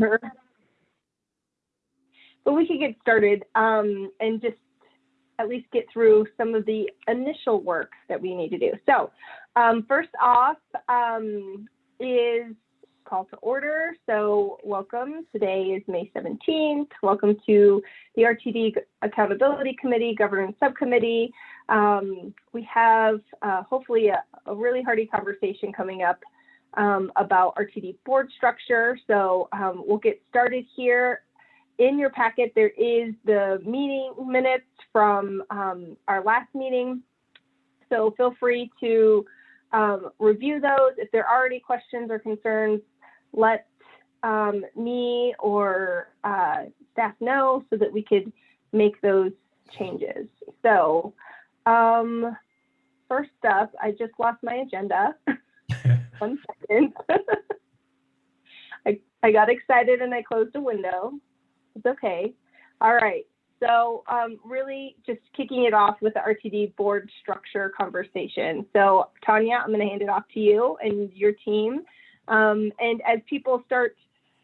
Sure. But we could get started um, and just at least get through some of the initial work that we need to do. So um, first off um, is call to order. So welcome. Today is May 17th. Welcome to the RTD Accountability Committee, Governance Subcommittee. Um, we have uh, hopefully a, a, really hearty conversation coming up um, about RTD board structure. So um, we'll get started here. In your packet, there is the meeting minutes from um, our last meeting. So feel free to um, review those. If there are any questions or concerns, let um, me or uh, staff know so that we could make those changes. So um, first up, I just lost my agenda. One second. I, I got excited and I closed a window. It's okay. All right. So um, really just kicking it off with the RTD board structure conversation. So Tanya, I'm going to hand it off to you and your team. Um, and as people start,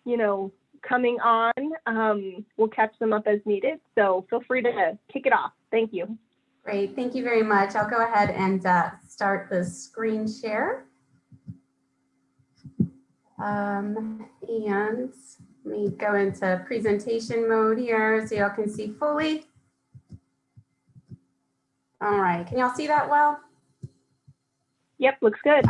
you know, coming on, um, we'll catch them up as needed. So feel free to kick it off. Thank you. Great. Thank you very much. I'll go ahead and uh, start the screen share. Um, and let me go into presentation mode here so y'all can see fully. All right, can y'all see that well? Yep, looks good.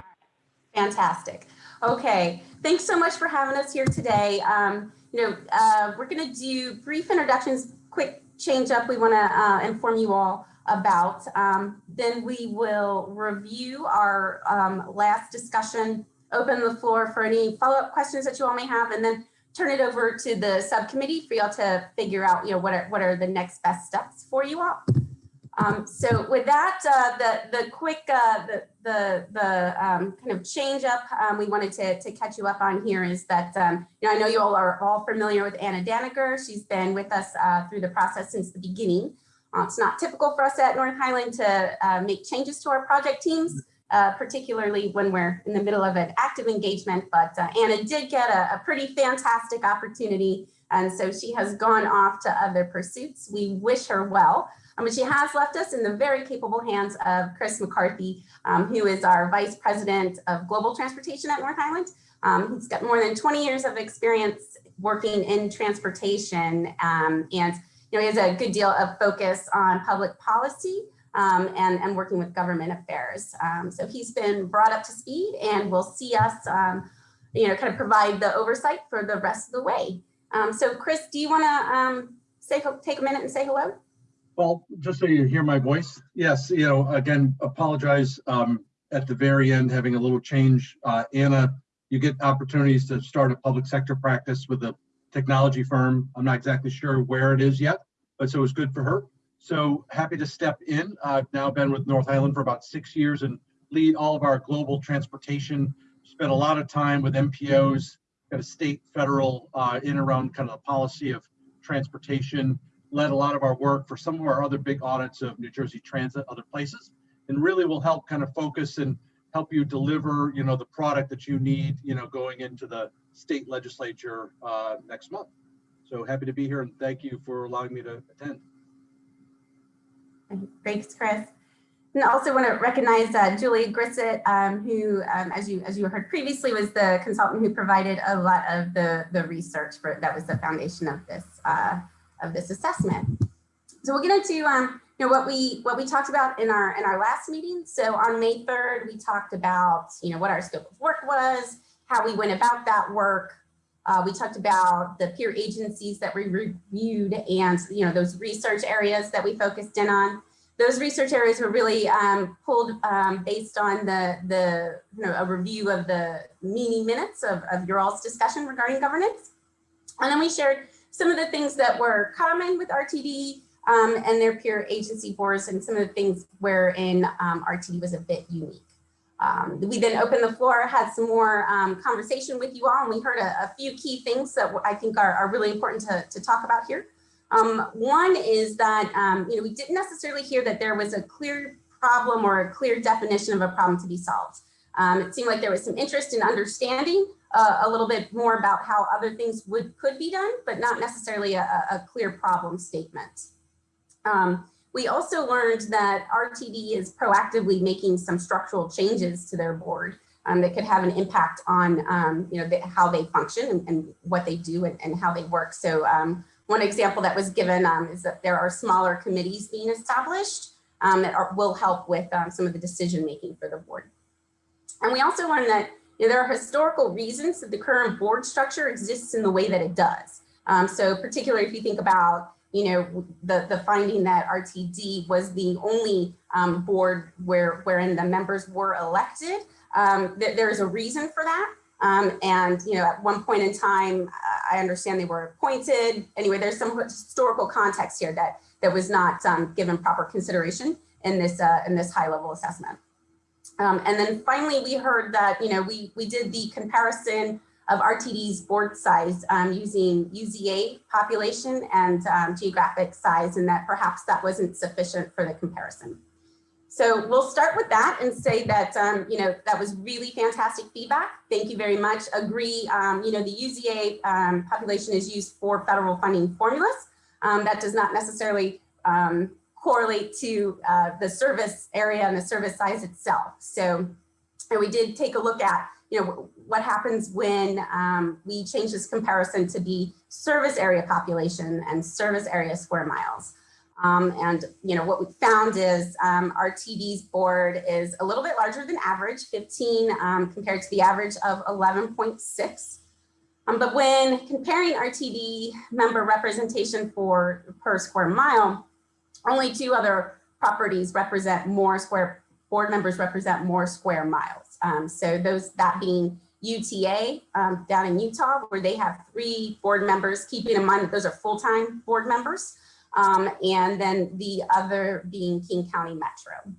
Fantastic. Okay, thanks so much for having us here today. Um, you know, uh, we're going to do brief introductions, quick change up we want to uh, inform you all about. Um, then we will review our um, last discussion, open the floor for any follow-up questions that you all may have, and then turn it over to the subcommittee for y'all to figure out, you know, what are, what are the next best steps for you all. Um, so with that, uh, the the quick uh, the the the um, kind of change up um, we wanted to to catch you up on here is that um, you know I know you all are all familiar with Anna Daniger. She's been with us uh, through the process since the beginning. Uh, it's not typical for us at North Highland to uh, make changes to our project teams, uh, particularly when we're in the middle of an active engagement. But Anna did get a, a pretty fantastic opportunity, and so she has gone off to other pursuits. We wish her well. Um, but she has left us in the very capable hands of Chris McCarthy, um, who is our Vice President of Global Transportation at North Highland. Um, he's got more than 20 years of experience working in transportation um, and you know, he has a good deal of focus on public policy um, and, and working with government affairs. Um, so he's been brought up to speed and will see us, you know, kind of provide the oversight for the rest of the way. so Chris, do you want to say take a minute and say hello? Well, just so you hear my voice, yes, you know, again, apologize um, at the very end, having a little change. Uh, Anna, you get opportunities to start a public sector practice with a technology firm. I'm not exactly sure where it is yet, but so it's good for her. So happy to step in. I've now been with North Highland for about six years and lead all of our global transportation. Spent a lot of time with MPOs, got a state, federal, uh, in around kind of the policy of transportation led a lot of our work for some of our other big audits of New Jersey Transit, other places, and really will help kind of focus and help you deliver, you know, the product that you need, you know, going into the state legislature uh, next month. So happy to be here and thank you for allowing me to attend. Thanks, Chris. And I also want to recognize uh, Julie Grissett, um, who, um, as you as you heard previously, was the consultant who provided a lot of the the research for that was the foundation of this uh, of this assessment. So we'll get into um, you know what we what we talked about in our in our last meeting. So on May 3rd, we talked about you know what our scope of work was, how we went about that work. Uh, we talked about the peer agencies that we reviewed and you know those research areas that we focused in on. Those research areas were really um, pulled um, based on the the you know a review of the meeting minutes of, of your all's discussion regarding governance. And then we shared some of the things that were common with RTD um, and their peer agency boards and some of the things wherein um, RTD was a bit unique. Um, we then opened the floor, had some more um, conversation with you all, and we heard a, a few key things that I think are, are really important to, to, talk about here. Um, one is that um, you know we didn't necessarily hear that there was a clear problem or a clear definition of a problem to be solved. it seemed like there was some interest in understanding uh, a little bit more about how other things would could be done, but not necessarily a, a clear problem statement. Um, we also learned that RTD is proactively making some structural changes to their board um, that could have an impact on um, you know the, how they function and, and, what they do and, and how they work. So um, one example that was given um, is that there are smaller committees being established um, that are, will help with um, some of the decision making for the board. And we also learned that you know, there are historical reasons that the current board structure exists in the way that it does. So particularly if you think about, you know, the, the finding that RTD was the only um, board where wherein the members were elected, um, th there's a reason for that. Um, and, you know, at one point in time, I understand they were appointed. Anyway, there's some historical context here that that was not um, given proper consideration in this uh, in this high level assessment. Um, and then finally, we heard that, you know, we, we did the comparison of RTD's board size um, using UZA population and um, geographic size, and that perhaps that wasn't sufficient for the comparison. So we'll start with that and say that, um, you know, that was really fantastic feedback. Thank you very much. Agree, um, you know, the UZA um, population is used for federal funding formulas. Um, that does not necessarily correlate to uh, the service area and the service size itself. So, and we did take a look at, you know, what happens when um, we change this comparison to be service area population and service area square miles. Um, and, you know, what we found is um, RTD's board is a little bit larger than average, 15 um, compared to the average of 11.6. Um, but when comparing our member representation for per square mile, only two other properties represent more square, board members represent more square miles. Um, so those, that being UTA um, down in Utah, where they have three board members, keeping in mind that those are full-time board members um, and then the other being King County Metro.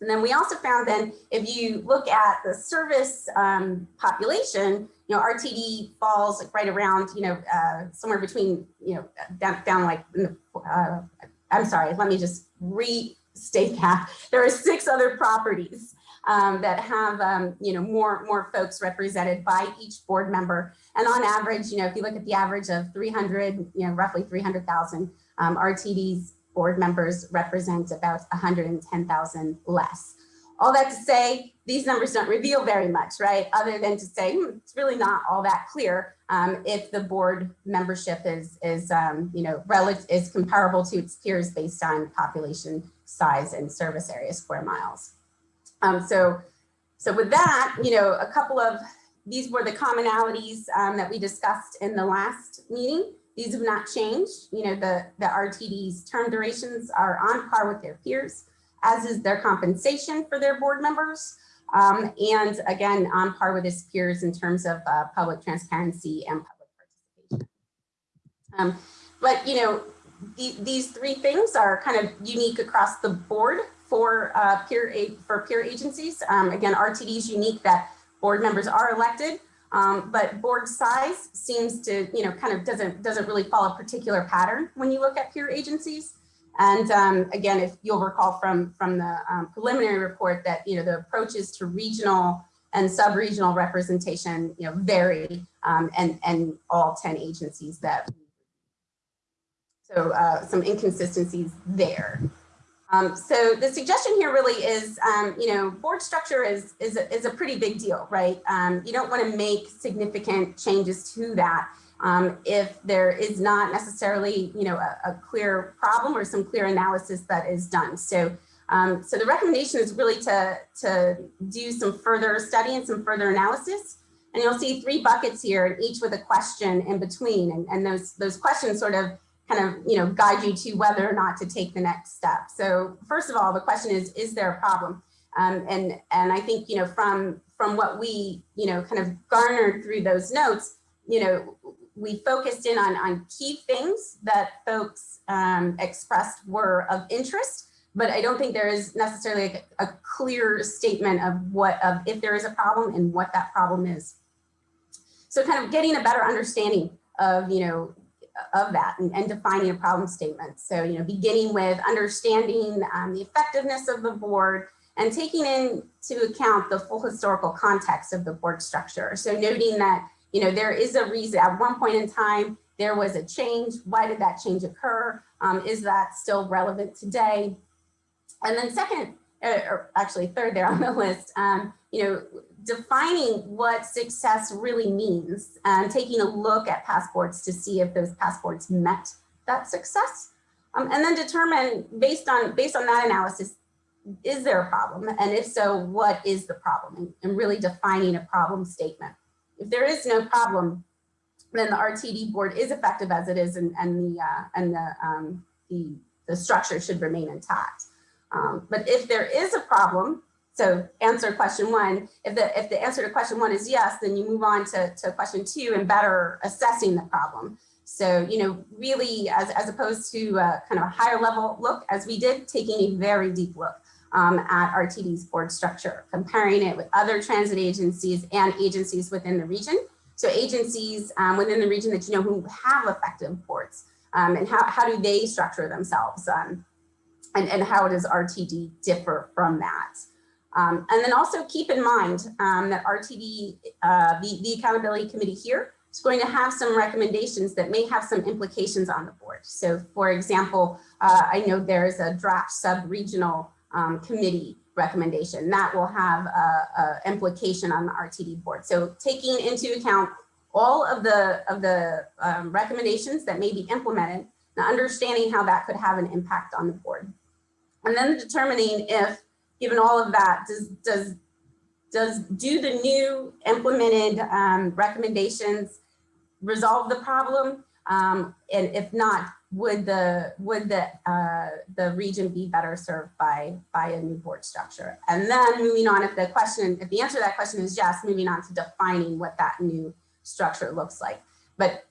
And then we also found then if you look at the service um, population, you know, RTD falls like right around, you know, uh, somewhere between, you know, down, down like, uh, I'm sorry, let me just restate that. There are six other properties um, that have, um, you know, more, more folks represented by each board member. And on average, you know, if you look at the average of 300, you know, roughly 300,000, um, RTD's board members represent about 110,000 less. All that to say, these numbers don't reveal very much, right? Other than to say, hmm, it's really not all that clear um, if the board membership is, is um, you know, relative is comparable to its peers based on population size and service area square miles. Um, so, so with that, you know, a couple of these were the commonalities um, that we discussed in the last meeting. These have not changed. You know, the, the RTD's term durations are on par with their peers, as is their compensation for their board members. Um, and again, on par with its peers in terms of uh, public transparency and public participation. Um, but, you know, the, these three things are kind of unique across the board for uh, peer for peer agencies. Um, again, RTD is unique that board members are elected, um, but board size seems to, you know, kind of doesn't doesn't really follow a particular pattern when you look at peer agencies. And um, again, if you'll recall from from the um, preliminary report that you know the approaches to regional and sub-regional representation, you know, vary, um, and and all ten agencies that. So uh, some inconsistencies there. Um, so the suggestion here really is, um, you know, board structure is, is, a, is a pretty big deal, right? Um, you don't want to make significant changes to that um, if there is not necessarily, you know, a, a, clear problem or some clear analysis that is done. So, um, so the recommendation is really to, to do some further study and some further analysis. And you'll see three buckets here, each with a question in between. And, and those, those questions sort of kind of, you know, guide you to whether or not to take the next step. So first of all, the question is, is there a problem? Um, and, and I think, you know, from, from what we, you know, kind of garnered through those notes, you know, we focused in on, on key things that folks um, expressed were of interest, but I don't think there is necessarily a, a clear statement of what, of if there is a problem and what that problem is. So kind of getting a better understanding of, you know, of that and, and, defining a problem statement. So, you know, beginning with understanding um, the effectiveness of the board and taking into account the full historical context of the board structure. So noting that, you know, there is a reason at one point in time, there was a change. Why did that change occur? Um, is that still relevant today? And then second, or actually third there on the list, um, you know, defining what success really means and taking a look at passports to see if those passports met that success. Um, and then determine based on based on that analysis, is there a problem? And if so, what is the problem? And, and really defining a problem statement. If there is no problem, then the RTD board is effective as it is and, and the uh, and the, um, the the structure should remain intact. Um, but if there is a problem, so answer question one, if the if the answer to question one is yes, then you move on to, to question two and better assessing the problem. So, you know, really as, as opposed to a kind of a higher level look as we did, taking a very deep look um, at RTD's board structure, comparing it with other transit agencies and agencies within the region. So agencies um, within the region that you know who have effective boards um, and how, how do they structure themselves um, and, and how does RTD differ from that? Um, and then also keep in mind um, that RTD, uh, the, the accountability committee here is going to have some recommendations that may have some implications on the board. So for example, uh, I know there's a draft sub-regional um, committee recommendation that will have a, a implication on the RTD board. So taking into account all of the of the um, recommendations that may be implemented and understanding how that could have an impact on the board. And then determining if, given all of that, does does does do the new implemented um, recommendations resolve the problem? Um, and if not, would the would the uh, the region be better served by by a new board structure? And then moving on, if the question, if the answer to that question is yes, moving on to defining what that new structure looks like. But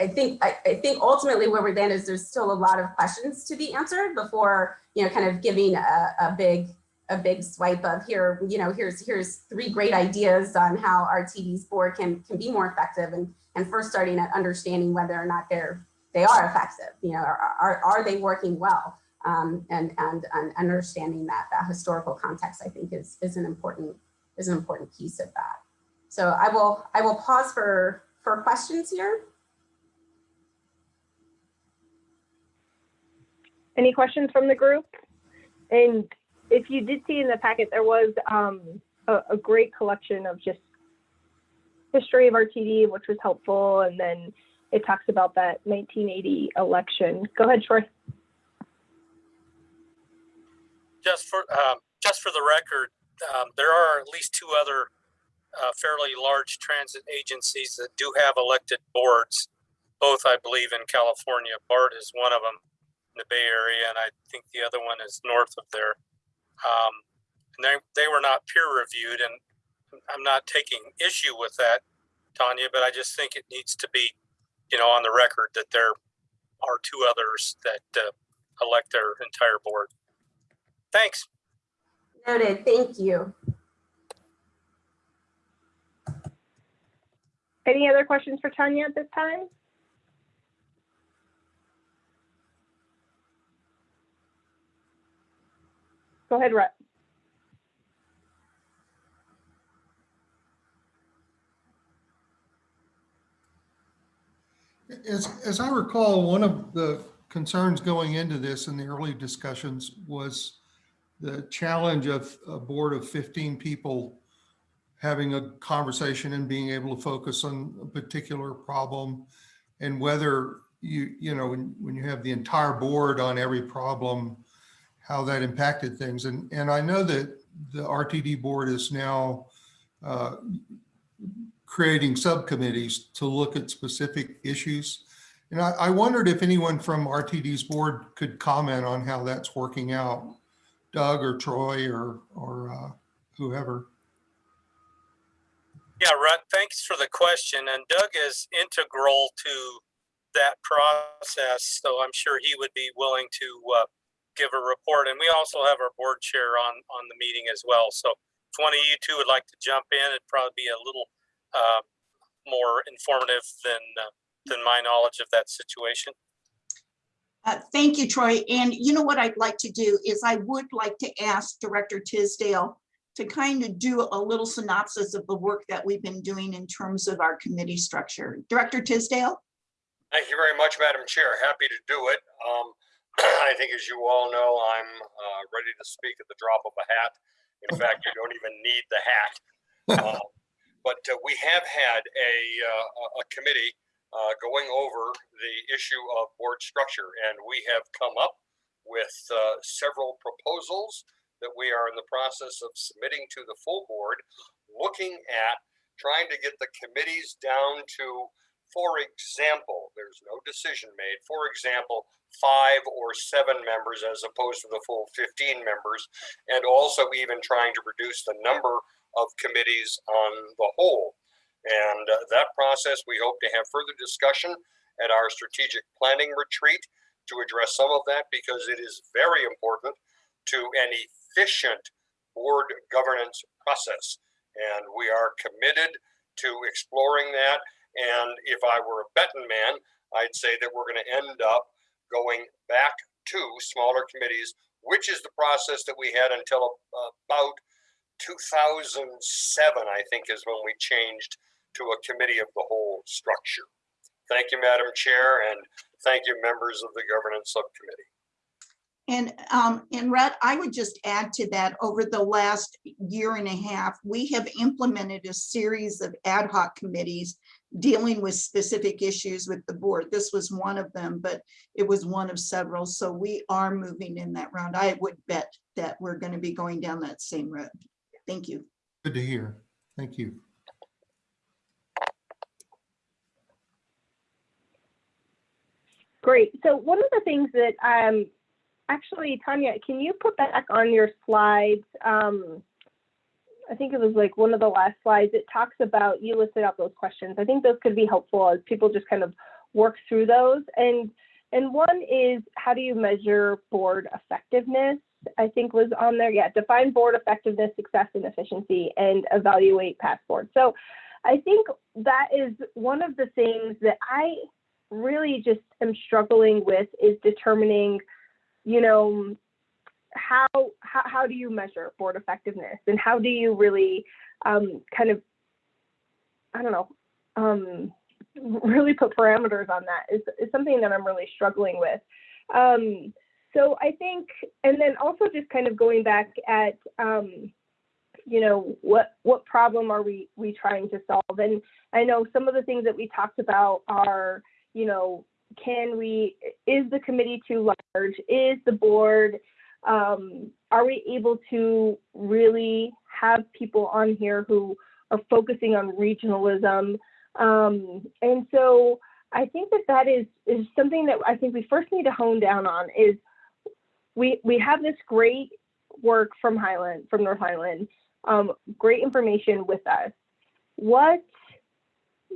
I think I, I think ultimately where we're then is there's still a lot of questions to be answered before you know kind of giving a, a big a big swipe of here you know here's here's three great ideas on how RTD's board can can be more effective and and first starting at understanding whether or not they're they are effective you know are, are, are they working well um, and, and and understanding that that historical context I think is is an important is an important piece of that so I will I will pause for for questions here. Any questions from the group? And if you did see in the packet, there was um, a, a, great collection of just history of RTD, which was helpful. And then it talks about that 1980 election. Go ahead, Troy. Just for um, just for the record, um, there are at least two other uh, fairly large transit agencies that do have elected boards, both I believe in California. BART is one of them in the Bay Area, and I think the other one is north of there. Um, and they, they were not peer reviewed, and I'm not taking issue with that, Tanya, but I just think it needs to be, you know, on the record that there are two others that uh, elect their entire board. Thanks. Noted. Thank you. Any other questions for Tanya at this time? Go ahead, Rhett. As, as I recall, one of the concerns going into this in the early discussions was the challenge of a board of 15 people having a conversation and being able to focus on a particular problem and whether you, you know, when, when you have the entire board on every problem, how that impacted things. And, and I know that the RTD board is now uh, creating subcommittees to look at specific issues. And I, I wondered if anyone from RTD's board could comment on how that's working out, Doug or Troy or, or uh, whoever. Yeah, Rhett, thanks for the question. And Doug is integral to that process, so I'm sure he would be willing to uh, give a report. And we also have our board chair on on the meeting as well. So if one of you two would like to jump in, it'd probably be a little uh, more informative than uh, than my knowledge of that situation. Uh, Thank you, Troy. And you know what I'd like to do is I would like to ask Director Tisdale to kind of do a little synopsis of the work that we've been doing in terms of our committee structure. Director Tisdale? Thank you very much, Madam Chair. Happy to do it. Um, I think as you all know, I'm uh, ready to speak at the drop of a hat. In fact, you don't even need the hat. Uh, But uh, we have had a, uh, a- a committee uh, going over the issue of board structure, and we have come up with uh, several proposals that we are in the process of submitting to the full board, looking at trying to get the committees down to for example, there's no decision made. For example, five or seven members as opposed to the full 15 members, and also even trying to reduce the number of committees on the whole. And uh, that process, we hope to have further discussion at our strategic planning retreat to address some of that because it is very important to an efficient board governance process. And we are committed to exploring that and if I were a betting man, I'd say that we're going to end up going back to smaller committees, which is the process that we had until about 2007, I think, is when we changed to a committee of the whole structure. Thank you, Madam Chair, and thank you, members of the governance subcommittee. And, um, and Rhett, I would just add to that, over the last year and a half, we have implemented a series of ad hoc committees dealing with specific issues with the board. This was one of them, but it was one of several. So we are moving in that round. I would bet that we're going to be going down that same road. Thank you. Good to hear. Thank you. Great. So one of the things that, um, actually, Tanya, can you put back on your slides? Um, I think it was like one of the last slides. It talks about, you listed out those questions. I think those could be helpful as people just kind of work through those. And, and one is, how do you measure board effectiveness? I think was on there. Yeah, define board effectiveness, success, and efficiency, and evaluate past board. So I think that is one of the things that I really just am struggling with is determining, you know, how, how, how do you measure board effectiveness and how do you really um, kind of, I don't know, um, really put parameters on that is, is something that I'm really struggling with. Um, so I think, and then also just kind of going back at, um, you know, what what problem are we we trying to solve? And I know some of the things that we talked about are, you know, can we, is the committee too large? Is the board, um, are we able to really have people on here who are focusing on regionalism? Um, and so I think that that is, is something that I think we first need to hone down on is we, we have this great work from Highland, from North Highland, um, great information with us. What,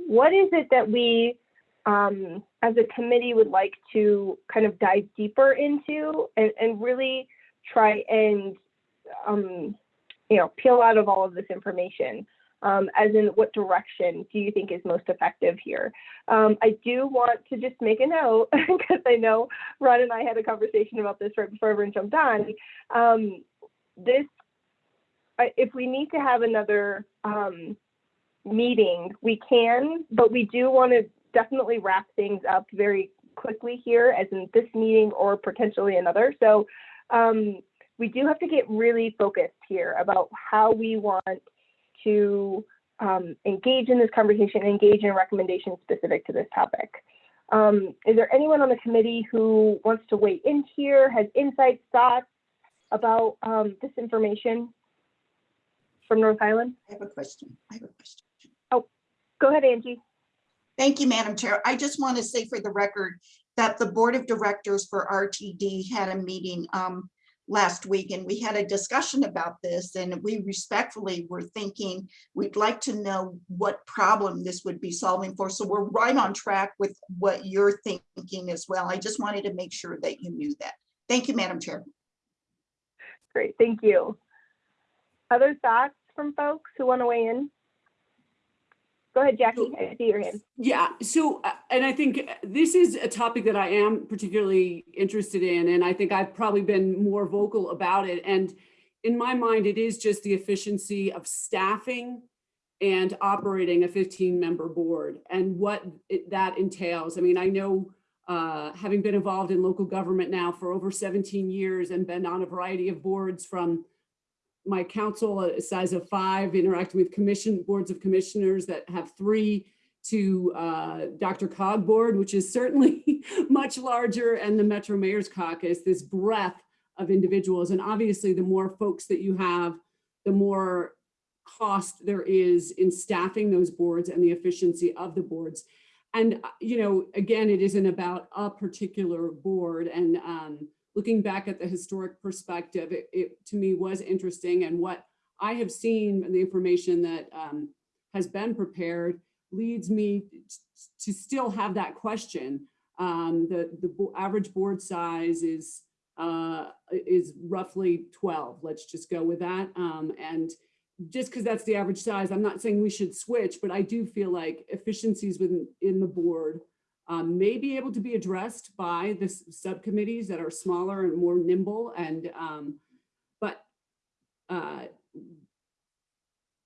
what is it that we um, as a committee would like to kind of dive deeper into and, and really try and um, you know peel out of all of this information um, as in what direction do you think is most effective here um, i do want to just make a note because i know ron and i had a conversation about this right before everyone jumped on um, this if we need to have another um, meeting we can but we do want to definitely wrap things up very quickly here, as in this meeting or potentially another. So um, we do have to get really focused here about how we want to um, engage in this conversation, engage in recommendations specific to this topic. Um, is there anyone on the committee who wants to weigh in here, has insights, thoughts about um, this information from North Highland? I have a question. I have a question. Oh, go ahead, Angie. Thank you, Madam Chair. I just want to say for the record that the Board of Directors for RTD had a meeting um, last week and we had a discussion about this and we respectfully were thinking we'd like to know what problem this would be solving for. So we're right on track with what you're thinking as well. I just wanted to make sure that you knew that. Thank you, Madam Chair. Great, thank you. Other thoughts from folks who want to weigh in? Go ahead, Jackie. I see your hand. Yeah, so, uh, and I think this is a topic that I am particularly interested in, and I think I've probably been more vocal about it. And in my mind, it is just the efficiency of staffing and operating a 15-member board and what it- that entails. I mean, I know, uh, having been involved in local government now for over 17 years and been on a variety of boards from my council, a size of five, interacting with commission, boards of commissioners that have three, to uh, DRCOG Board, which is certainly much larger, and the Metro Mayor's Caucus, this breadth of individuals. And obviously, the more folks that you have, the more cost there is in staffing those boards and the efficiency of the boards. And, uh, you know, again, it isn't about a particular board. And um, looking back at the historic perspective, it, it to me was interesting. And what I have seen and the information that um, has been prepared leads me to still have that question. Um, the the bo- average board size is uh, is roughly 12. Let's just go with that. Um, and just because that's the average size, I'm not saying we should switch, but I do feel like efficiencies within in the board um, may be able to be addressed by the subcommittees that are smaller and more nimble and um, but uh,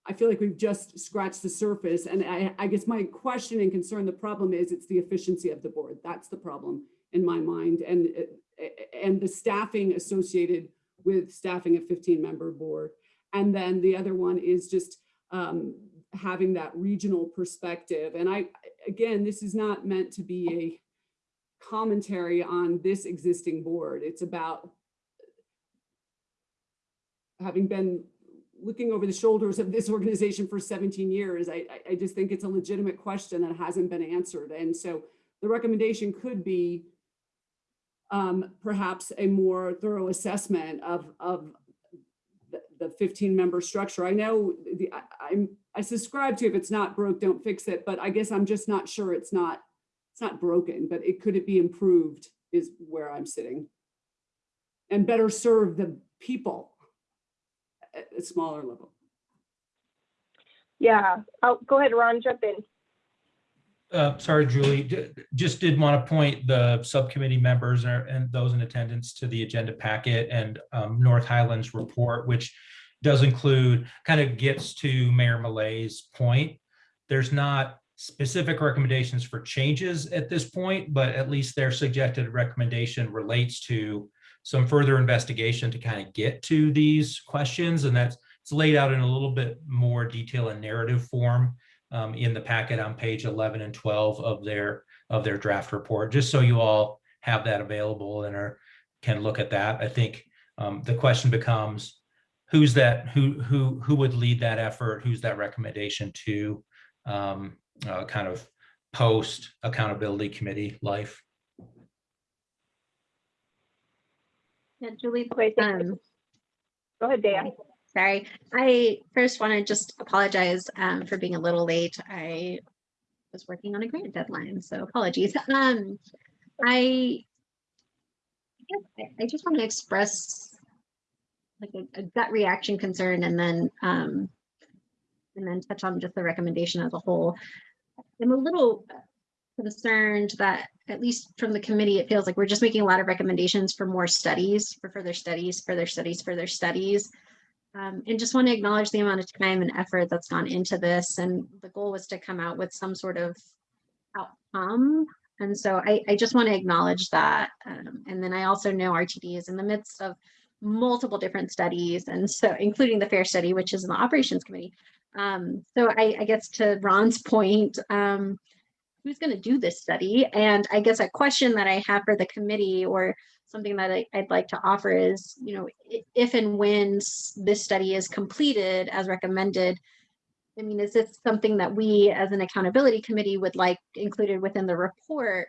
I feel like we've just scratched the surface and I, I guess my question and concern, the problem is it's the efficiency of the board. That's the problem in my mind and uh, and the staffing associated with staffing a 15 member board. And then the other one is just um, having that regional perspective. And I, again, this is not meant to be a commentary on this existing board. It's about having been looking over the shoulders of this organization for 17 years, I, I- just think it's a legitimate question that hasn't been answered. And so the recommendation could be um, perhaps a more thorough assessment of, of the- the 15 member structure. I know the, I- I'm, I subscribe to if it's not broke, don't fix it, but I guess I'm just not sure it's not, it's not broken, but it, could it be improved is where I'm sitting. And better serve the people at a smaller level. Yeah. Oh, go ahead, Ron, jump in. Uh, sorry, Julie, J- just did want to point the subcommittee members and and those in attendance to the agenda packet and um, North Highlands report, which does include, kind of gets to Mayor Malay's point. There's not specific recommendations for changes at this point, but at least their suggested recommendation relates to some further investigation to kind of get to these questions. And that's, it's laid out in a little bit more detail and narrative form um, in the packet on page 11 and 12 of their of their draft report, just so you all have that available and are can look at that. I think um, the question becomes who's that who who who would lead that effort? Who's that recommendation to um, uh, kind of post accountability committee life? Yeah, Julie, Okay, um, Go ahead, Dan. sorry. I first want to just apologize um, for being a little late. I was working on a grant deadline, so apologies. Um, I I I- I just want to express like a, a gut reaction concern and then um, and then touch on just the recommendation as a whole. I'm a little concerned that at least from the committee, it feels like we're just making a lot of recommendations for more studies, for further studies, further studies, further studies. Um, and just want to acknowledge the amount of time and effort that's gone into this. And the goal was to come out with some sort of outcome. And so I, I just want to acknowledge that. Um, and then I also know RTD is in the midst of multiple different studies. And so including the FAIR study, which is in the operations committee. Um, so I, I guess to Ron's point, um, who's going to do this study? And I guess a question that I have for the committee or something that I, would like to offer is, you know, if and when this study is completed as recommended, I mean, is this something that we as an accountability committee would like included within the report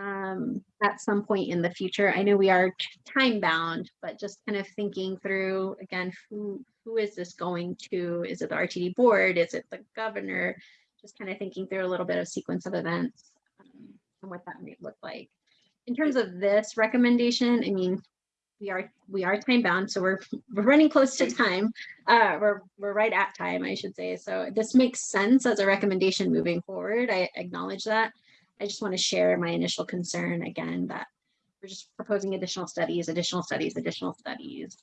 um, at some point in the future? I know we are time bound, but just kind of thinking through again, who who is this going to? Is it the RTD board? Is it the governor? Just kind of thinking through a little bit of sequence of events um, and what that might look like. In terms of this recommendation, I mean, we are, we are time bound, so we're, we're running close to time. Uh, we're, we're right at time, I should say. So this makes sense as a recommendation moving forward. I acknowledge that. I just want to share my initial concern again that we're just proposing additional studies, additional studies, additional studies.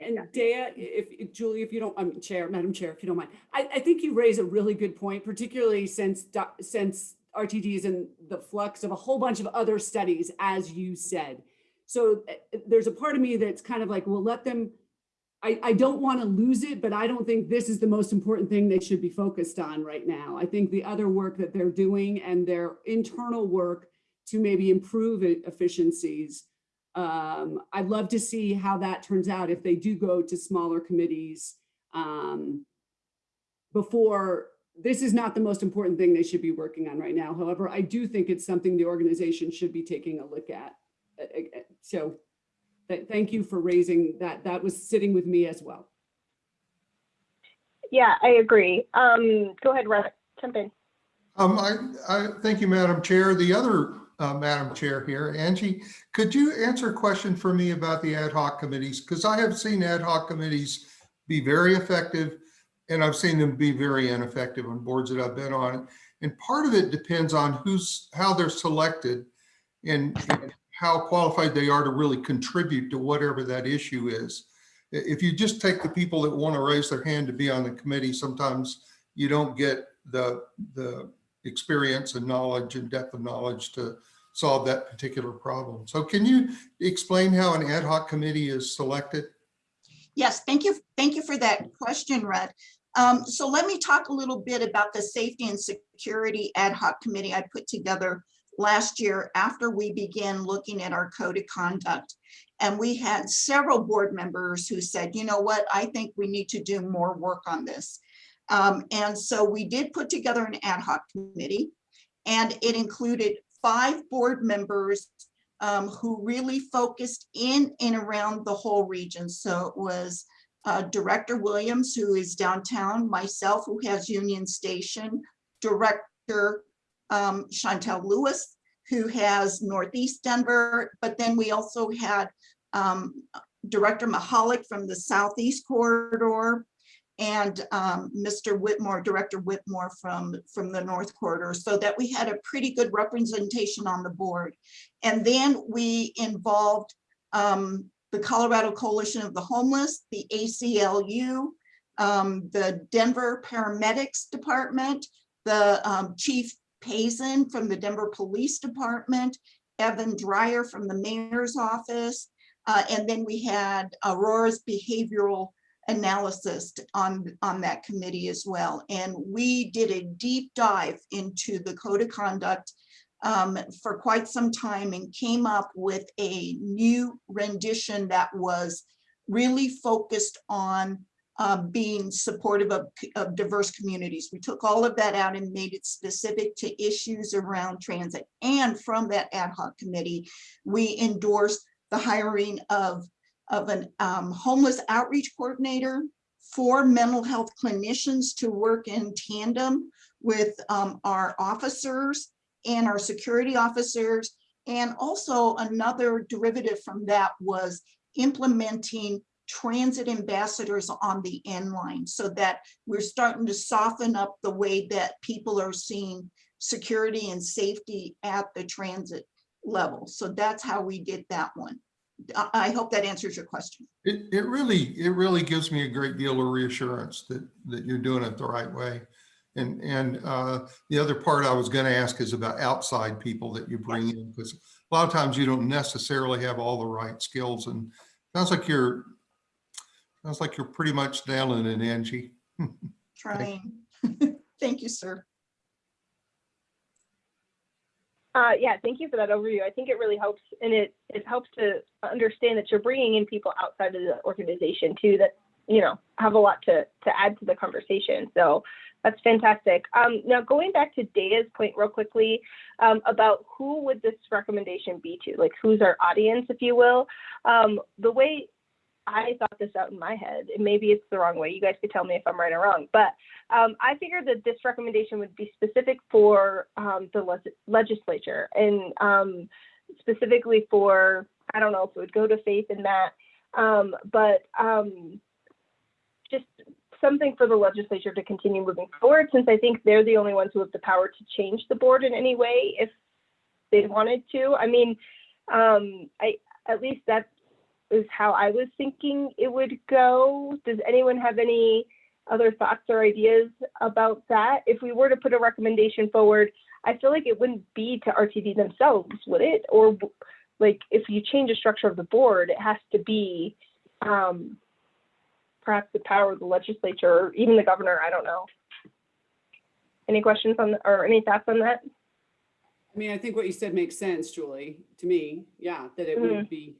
And Dea, if, Julie, if you don't, um, Chair, Madam Chair, if you don't mind, I, I think you raise a really good point, particularly since, since RTD is in the flux of a whole bunch of other studies, as you said. So uh, there's a part of me that's kind of like, well, let them, I, I don't want to lose it, but I don't think this is the most important thing they should be focused on right now. I think the other work that they're doing and their internal work to maybe improve efficiencies um, I'd love to see how that turns out if they do go to smaller committees. Um, before, this is not the most important thing they should be working on right now. However, I do think it's something the organization should be taking a look at. Uh, uh, uh, So, th- thank you for raising that. That was sitting with me as well. Yeah, I agree. Um, go ahead, Rhett, jump in. Um, I, I, thank you, Madam Chair. The other, uh, Madam Chair here, Angie, could you answer a question for me about the ad hoc committees? Because I have seen ad hoc committees be very effective and I've seen them be very ineffective on boards that I've been on. And part of it depends on who's, how they're selected and and how qualified they are to really contribute to whatever that issue is. If you just take the people that want to raise their hand to be on the committee, sometimes you don't get the, the experience and knowledge and depth of knowledge to solve that particular problem. So can you explain how an ad hoc committee is selected? Yes, thank you. Thank you for that question, Rhett. Um, so let me talk a little bit about the Safety and Security Ad Hoc Committee I put together last year after we began looking at our code of conduct. And we had several board members who said, you know what, I think we need to do more work on this. Um, and so we did put together an ad hoc committee and it included five board members um, who really focused in and around the whole region. So it was uh, Director Williams, who is downtown, myself, who has Union Station, Director um, Shontel Lewis, who has Northeast Denver, but then we also had um, Director Mahalik from the Southeast Corridor, and um, Mr. Whitmore, Director Whitmore from, from the North Corridor, so that we had a pretty good representation on the board. And then we involved um, the Colorado Coalition of the Homeless, the ACLU, um, the Denver Paramedics Department, the um, Chief Pazen from the Denver Police Department, Evan Dreyer from the Mayor's Office, uh, and then we had Aurora's Behavioral analysis on, on that committee as well. And we did a deep dive into the code of conduct um, for quite some time and came up with a new rendition that was really focused on uh, being supportive of, of diverse communities. We took all of that out and made it specific to issues around transit. And from that ad hoc committee, we endorsed the hiring of of an um, homeless outreach coordinator, four mental health clinicians to work in tandem with um, our officers and our security officers. And also another derivative from that was implementing transit ambassadors on the N Line so that we're starting to soften up the way that people are seeing security and safety at the transit level. So that's how we did that one. I hope that answers your question. It, it really, it really gives me a great deal of reassurance that, that you're doing it the right way. And, and uh, the other part I was going to ask is about outside people that you bring in, because a lot of times you don't necessarily have all the right skills and sounds like you're, sounds like you're pretty much nailing it, Angie. Trying. Thank you, sir. Uh, yeah, thank you for that overview. I think it really helps, and it it helps to understand that you're bringing in people outside of the organization too that you know have a lot to to add to the conversation. So that's fantastic. Um, now going back to Daya's point real quickly um, about who would this recommendation be to, like who's our audience, if you will. Um, the way I thought this out in my head, and maybe it's the wrong way. You guys could tell me if I'm right or wrong, but um, I figured that this recommendation would be specific for um, the leg- legislature and um, specifically for I don't know if it would go to Faith in that, um, but um, just something for the legislature to continue moving forward, since I think they're the only ones who have the power to change the board in any way if they wanted to. I mean, um, I at least that is how I was thinking it would go. Does anyone have any other thoughts or ideas about that? If we were to put a recommendation forward, I feel like it wouldn't be to RTD themselves, would it? Or like if you change the structure of the board, it has to be um, perhaps the power of the legislature or even the governor. I don't know. Any questions on or any thoughts on that? I mean, I think what you said makes sense, Julie, to me. Yeah, that it would be.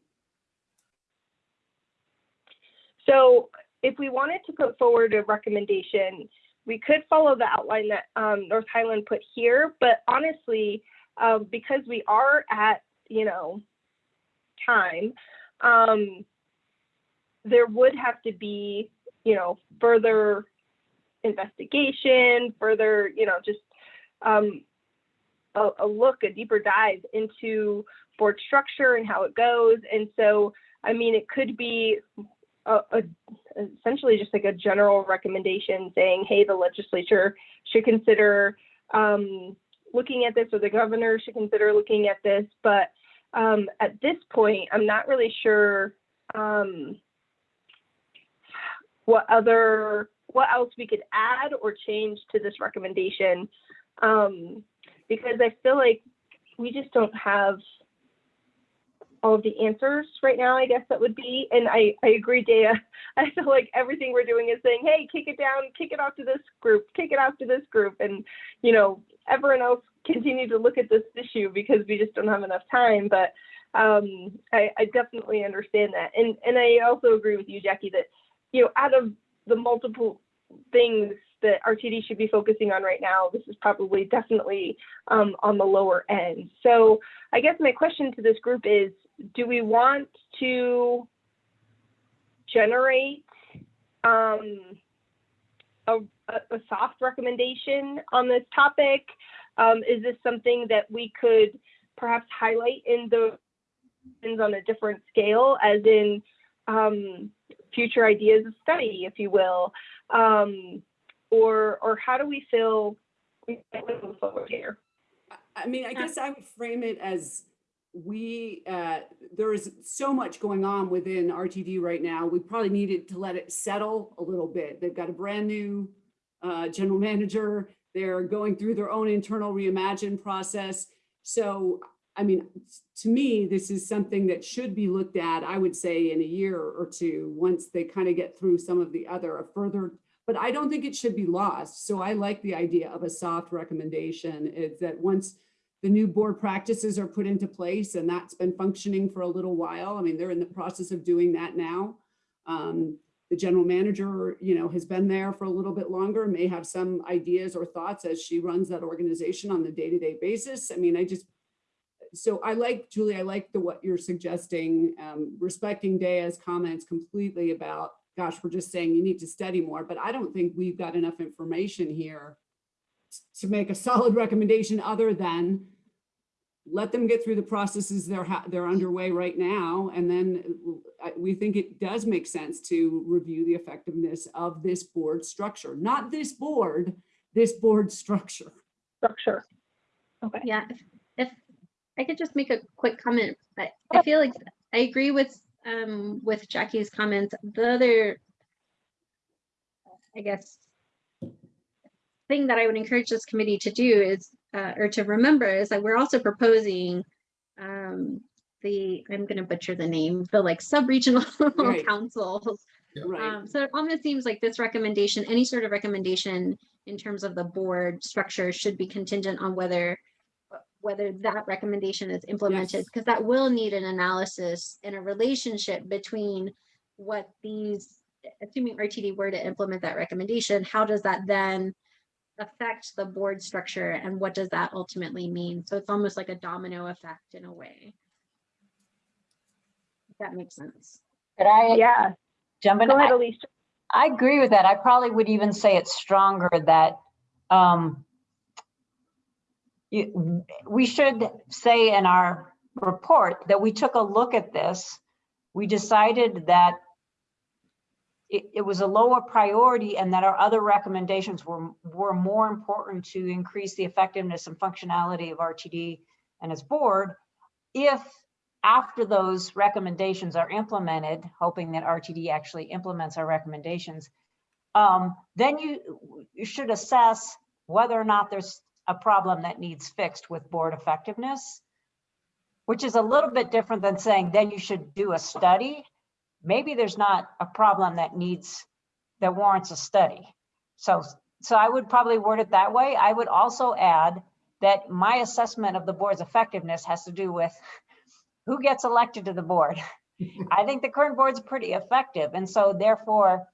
So if we wanted to put forward a recommendation, we could follow the outline that um, North Highland put here, but honestly, um, because we are at, you know, time, um, there would have to be, you know, further investigation, further, you know, just um, a, a look, a deeper dive into board structure and how it goes. And so, I mean, it could be a, a, essentially just like a general recommendation saying, hey, the legislature should consider um, looking at this, or the governor should consider looking at this. But um, at this point, I'm not really sure um, what other, what else we could add or change to this recommendation, um, because I feel like we just don't have all of the answers right now, I guess that would be. And I, I agree, Dea. I feel like everything we're doing is saying, hey, kick it down, kick it off to this group, kick it off to this group. And, you know, everyone else continue to look at this issue because we just don't have enough time. But um, I, I definitely understand that. And, and I also agree with you, Jackie, that, you know, out of the multiple things that RTD should be focusing on right now, this is probably definitely um, on the lower end. So I guess my question to this group is, do we want to generate um, a, a, soft recommendation on this topic? Um, is this something that we could perhaps highlight in the on a different scale, as in um, future ideas of study, if you will, um, or or how do we feel move forward here? I mean, I guess I would frame it as we, uh, there is so much going on within RTD right now. We probably needed to let it settle a little bit. They've got a brand new uh, general manager. They're going through their own internal reimagine process. So, I mean, to me, this is something that should be looked at, I would say, in a year or two, once they kind of get through some of the other, a further, but I don't think it should be lost. So I like the idea of a soft recommendation is that once the new board practices are put into place and that's been functioning for a little while. I mean, they're in the process of doing that now. Um, the general manager, you know, has been there for a little bit longer, may have some ideas or thoughts as she runs that organization on the day-to-day -day basis. I mean, I just, so I like, Julie, I like the what you're suggesting, um, respecting Dea's comments completely about, gosh, we're just saying you need to study more, but I don't think we've got enough information here to make a solid recommendation other than let them get through the processes they're they're underway right now and then we think it does make sense to review the effectiveness of this board structure. Not this board this board structure. Structure. Okay. Yeah if, if i could just make a quick comment I, I feel like i agree with um with jackie's comments the other i guess thing that I would encourage this committee to do is, uh, or to remember is that we're also proposing um, the, I'm going to butcher the name, the like sub-regional Right. councils. right Um, so it almost seems like this recommendation, any sort of recommendation in terms of the board structure should be contingent on whether whether that recommendation is implemented, Yes. because that will need an analysis and a relationship between what these, assuming RTD were to implement that recommendation, how does that then affect the board structure and what does that ultimately mean? So it's almost like a domino effect in a way. If that makes sense. Could I Yeah, jump in? go ahead, I- I agree with that. I probably would even say it's stronger that um, we should say in our report that we took a look at this. We decided that it, it was a lower priority and that our other recommendations were, were more important to increase the effectiveness and functionality of RTD and its board. If after those recommendations are implemented, hoping that RTD actually implements our recommendations, um, then you, you should assess whether or not there's a problem that needs fixed with board effectiveness, which is a little bit different than saying then you should do a study. Maybe there's not a problem that needs, that warrants a study. So, so I would probably word it that way. I would also add that my assessment of the board's effectiveness has to do with who gets elected to the board. I think the current board's pretty effective. And so therefore,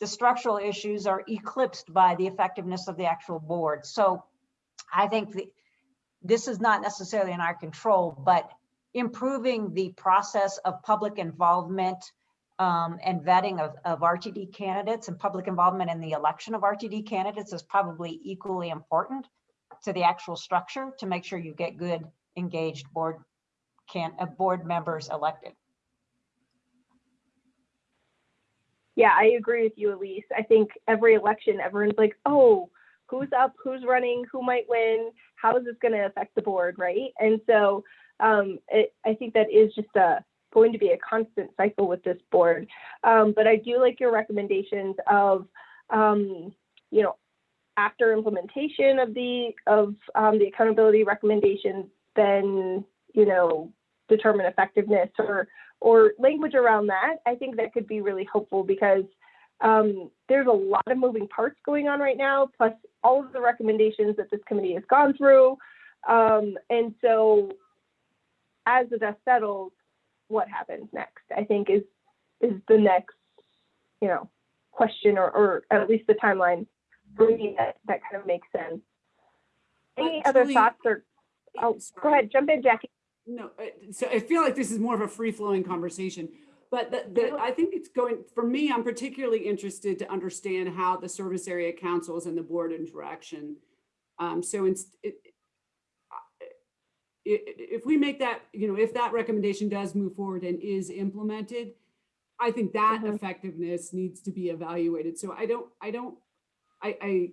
the structural issues are eclipsed by the effectiveness of the actual board. So I think the, this is not necessarily in our control, but improving the process of public involvement um, and vetting of, of RTD candidates and public involvement in the election of RTD candidates is probably equally important to the actual structure to make sure you get good engaged board can uh, board members elected. Yeah, I agree with you, Elise. I think every election, everyone's like, oh, who's up, who's running, who might win, how is this going to affect the board, right? And so um, it, I think that is just a going to be a constant cycle with this board. Um, but I do like your recommendations of, um, you know, after implementation of the of um, the accountability recommendations, then you know determine effectiveness or or language around that. I think that could be really helpful because um, there's a lot of moving parts going on right now, plus all of the recommendations that this committee has gone through. Um, and so as the dust settles, what happens next, I think is is the next, you know, question or, or at least the timeline for me that, that kind of makes sense. Any other thoughts or, oh, go ahead, jump in, Jackie. No, uh, so I feel like this is more of a free flowing conversation. But the, the, I think it's going, for me, I'm particularly interested to understand how the service area councils and the board interaction. Um, so it, i- if we make that, you know, if that recommendation does move forward and is implemented, I think that Mhm. effectiveness needs to be evaluated. So I don't, I don't, I, I,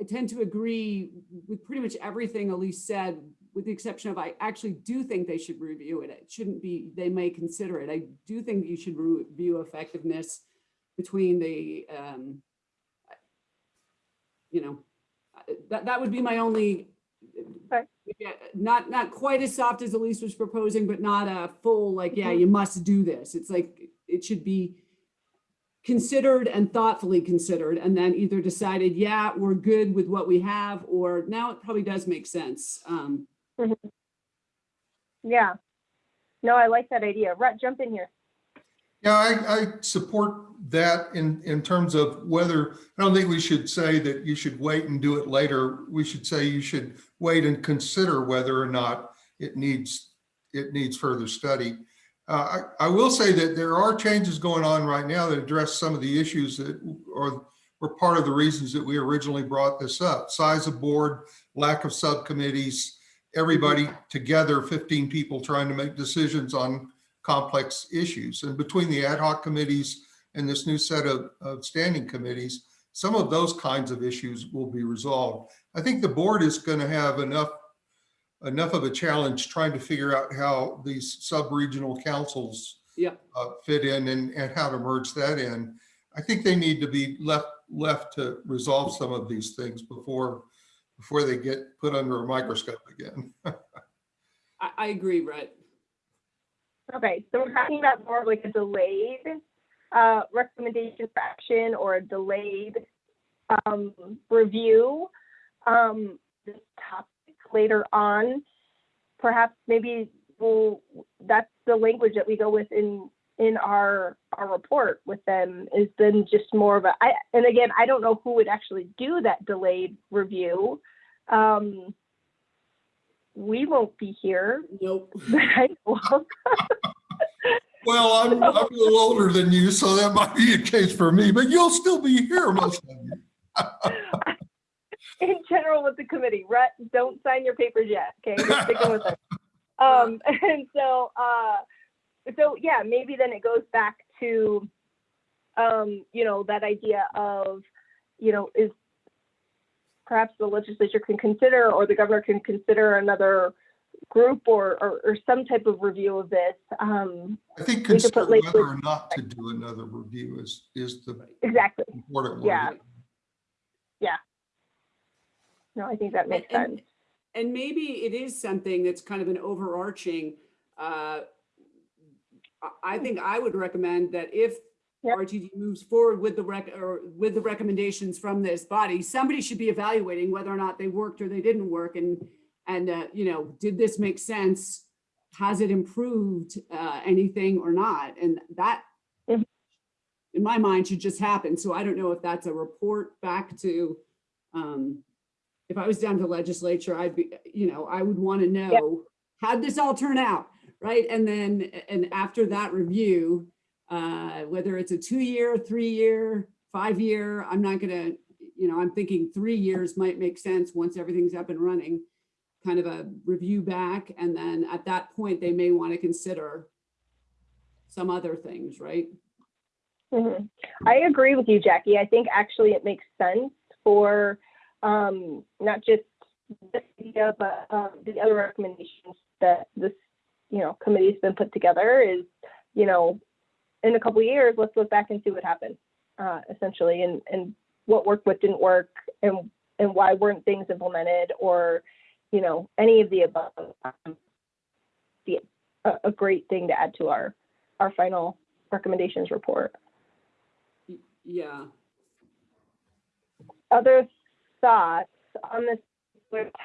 I tend to agree with pretty much everything Elise said, with the exception of I actually do think they should review it. It shouldn't be, they may consider it. I do think you should review effectiveness between the, um, you know, that, that would be my only, Okay. yeah, not, not quite as soft as Elise was proposing, but not a full, like, yeah, you must do this. It's like, it should be considered and thoughtfully considered and then either decided, yeah, we're good with what we have, or now it probably does make sense. Um, Yeah. No, I like that idea. Rhett, jump in here. Yeah, I, I support that in, in terms of whether, I don't think we should say that you should wait and do it later. We should say you should wait and consider whether or not it needs, it needs further study. Uh, I, I will say that there are changes going on right now that address some of the issues that are, were part of the reasons that we originally brought this up. Size of board, lack of subcommittees, everybody together, 15 people trying to make decisions on complex issues. And between the ad hoc committees and this new set of, of standing committees, some of those kinds of issues will be resolved. I think the board is going to have enough enough of a challenge trying to figure out how these sub-regional councils yeah, uh, fit in and, and how to merge that in. I think they need to be left left to resolve some of these things before before they get put under a microscope again. I, I agree, Rhett. Okay, so we're talking about more of like a delayed uh, recommendation for action or a delayed um, review. Um, this topic later on, perhaps maybe we'll, that's the language that we go with in in our our report with them is then just more of a I and again I don't know who would actually do that delayed review. Um, we won't be here. Nope. I. Well, I'm, I'm a little older than you, so that might be a case for me, but you'll still be here, most of you. in general with the committee. Rhett, don't sign your papers yet, okay? We're sticking with it. Um, and so, uh, so yeah, maybe then it goes back to, um, you know, that idea of, you know, is perhaps the legislature can consider or the governor can consider another group or, or, or some type of review of this. Um, I think We could put consider whether or not to do another review is, is the exactly. important one. Yeah. No, I think that makes And- sense. And maybe it is something that's kind of an overarching, uh, I, I think I would recommend that if Yep. RTD moves forward with the rec, or with the recommendations from this body, somebody should be evaluating whether or not they worked or they didn't work and, and, uh, you know, did this make sense? Has it improved, uh, anything or not? And that, Mhm. in my mind, should just happen. So I don't know if that's a report back to, um, if I was down to legislature, I'd be, you know, I would want to know, how'd this all turn out? Right? And then, and after that review, uh, whether it's a two-year, three-year, five-year, I'm not gonna, you know, I'm thinking three years might make sense once everything's up and running. Kind of a review back, and then at that point, they may want to consider some other things, right? Mhm. I agree with you, Jackie. I think actually it makes sense for um, not just this idea, but um, the other recommendations that this, you know, committee's been put together is, you know, in a couple of years, let's look back and see what happened, uh, essentially, and and what worked, what didn't work, and and why weren't things implemented, or, you know, any of the above. Um, Be a, a great thing to add to our our final recommendations report. Yeah. other thoughts on this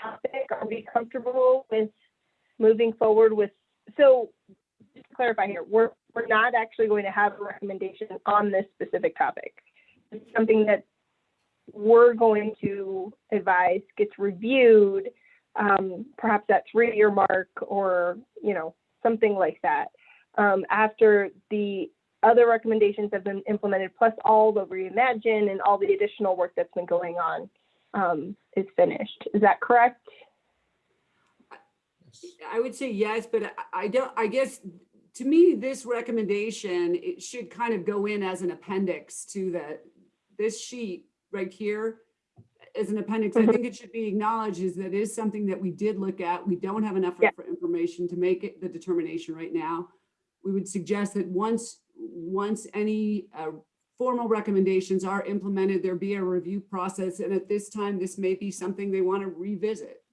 topic? Are we comfortable with moving forward with, so just to clarify here, we're, we're not actually going to have a recommendation on this specific topic. It's something that we're going to advise gets reviewed, um, perhaps that three-year mark or, you know, something like that. Um, after the other recommendations have been implemented, plus all the reimagine and all the additional work that's been going on um, is finished. Is that correct? I would say yes, but I- I don't, I guess, to me, this recommendation, it should kind of go in as an appendix to the, this sheet right here as an appendix. I Mhm. think it should be acknowledged is that it is something that we did look at. We don't have enough Yeah. information to make it the determination right now. We would suggest that once, once any uh, formal recommendations are implemented, there be a review process. And at this time, this may be something they want to revisit.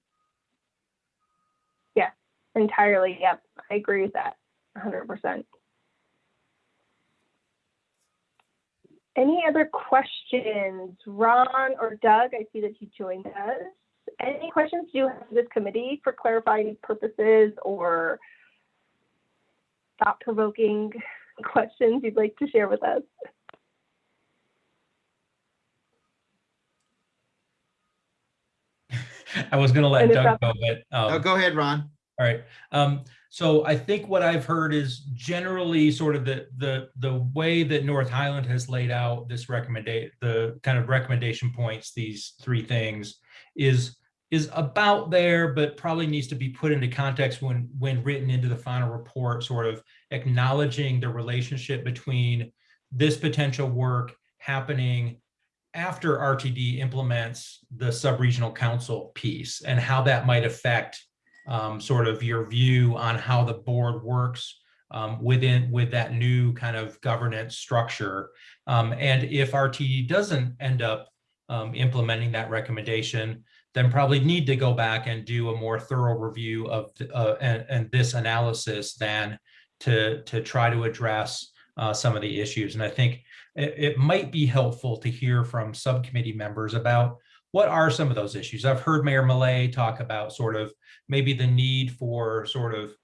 Entirely. Yep. I agree with that 100%. Any other questions? Ron or Doug, I see that you joined us. Any questions do you have for this committee for clarifying purposes or thought-provoking questions you'd like to share with us? I was gonna let And Doug go, but. Oh, um, go ahead, Ron. All right. Um, so I think what I've heard is generally sort of the, the, the way that North Highland has laid out this recommendation, the kind of recommendation points, these three things is, is about there, but probably needs to be put into context when, when written into the final report, sort of acknowledging the relationship between this potential work happening after RTD implements the sub-regional council piece and how that might affect um, sort of your view on how the board works um, within with that new kind of governance structure. Um, and if RTD doesn't end up um, implementing that recommendation, then probably need to go back and do a more thorough review of uh, and, and this analysis than to to try to address uh, some of the issues. And I think it, it might be helpful to hear from subcommittee members about what are some of those issues? I've heard Mayor Millet talk about sort of maybe the need for sort of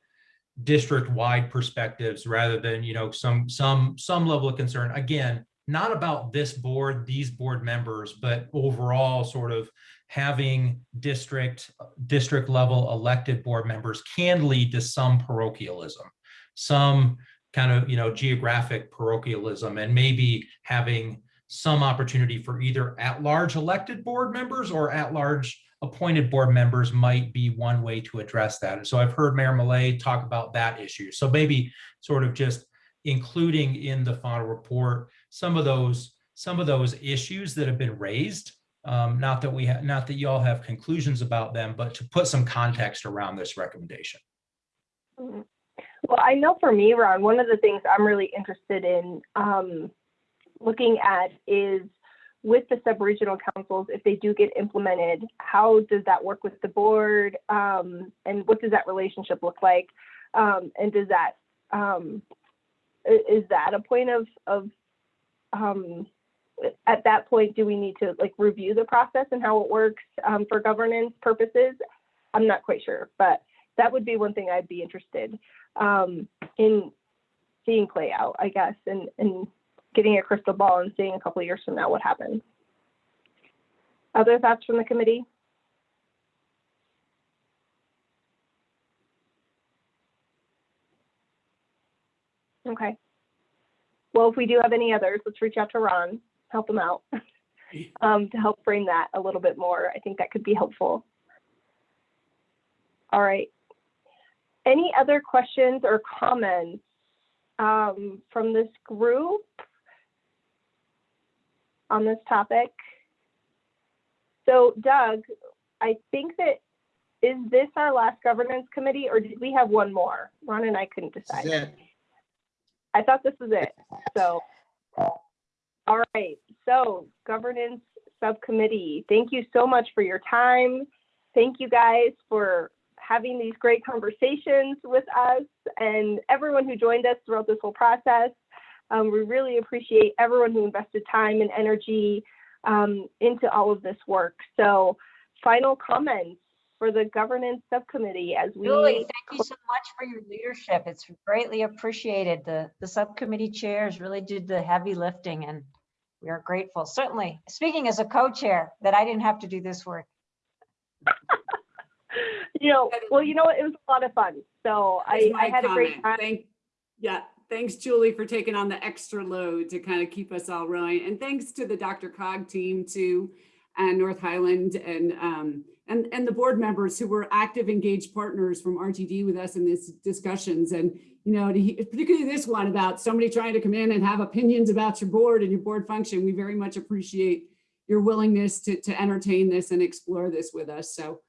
district-wide perspectives rather than, you know, some, some, some level of concern. Again, not about this board, these board members, but overall sort of having district, district level elected board members can lead to some parochialism, some kind of, you know, geographic parochialism and maybe having some opportunity for either at-large elected board members or at-large appointed board members might be one way to address that. And so I've heard Mayor Millet talk about that issue. So maybe sort of just including in the final report, some of those, some of those issues that have been raised. Um, not that we have, not that y'all have conclusions about them, but to put some context around this recommendation. Mhm. Well, I know for me, Ron, one of the things I'm really interested in um, looking at is with the sub-regional councils, if they do get implemented, how does that work with the board? Um, and what does that relationship look like? Um, and does that, um, is that a point of, of, um, at that point, do we need to like review the process and how it works um, for governance purposes? I'm not quite sure, but that would be one thing I'd be interested um, in seeing play out, I guess, and, and getting a crystal ball and seeing a couple years from now what happens. Other thoughts from the committee? Okay. Well, if we do have any others, let's reach out to Ron, help him out um, to help frame that a little bit more. I think that could be helpful. All right. Any other questions or comments um, from this group on this topic? So Doug, I think that, is this our last governance committee or did we have one more? Ron and I couldn't decide. I thought this was it, so. All right, so governance subcommittee, thank you so much for your time. Thank you guys for having these great conversations with us and everyone who joined us throughout this whole process. Um, we really appreciate everyone who invested time and energy um, into all of this work. So final comments for the governance subcommittee as we. Julie, thank you so much for your leadership. It's greatly appreciated. The, the subcommittee chairs really did the heavy lifting and we are grateful. Certainly, speaking as a co-chair, that I didn't have to do this work. You know, well, you know, what, it was a lot of fun. So I, I had a great time. Thank, yeah, thanks Julie for taking on the extra load to kind of keep us all rolling. And thanks to the DRCOG team too, and North Highland and, um, and, and the board members who were active, engaged partners from RTD with us in these discussions. And, you know, particularly this one about somebody trying to come in and have opinions about your board and your board function. We very much appreciate your willingness to, to entertain this and explore this with us. So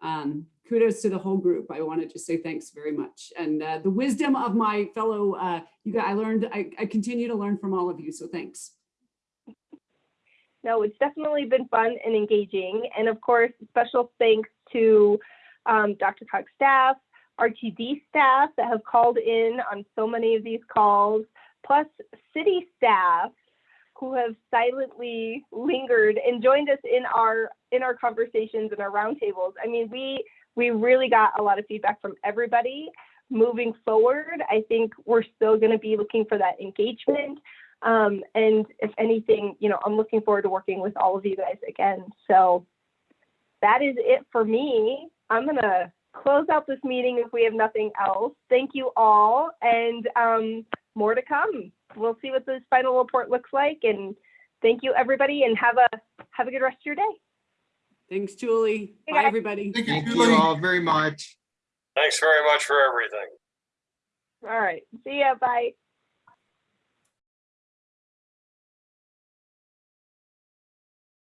um, kudos to the whole group. I want to just say thanks very much. And uh, the wisdom of my fellow, uh, you guys, I learned, I, I continue to learn from all of you. So thanks. No, it's definitely been fun and engaging. And of course, special thanks to um, DRCOG's staff, RTD staff that have called in on so many of these calls, plus city staff who have silently lingered and joined us in our in our conversations and our roundtables. I mean, we we really got a lot of feedback from everybody. Moving forward, I think we're still going to be looking for that engagement. Um, and if anything, you know, I'm looking forward to working with all of you guys again. So that is it for me. I'm going to close out this meeting if we have nothing else. Thank you all and um, more to come. We'll see what this final report looks like and thank you everybody and have a have a good rest of your day. Thanks, Julie. Bye, guys. everybody. Thank you, Thank Julie. you all very much. Thanks very much for everything. All right. See ya. Bye.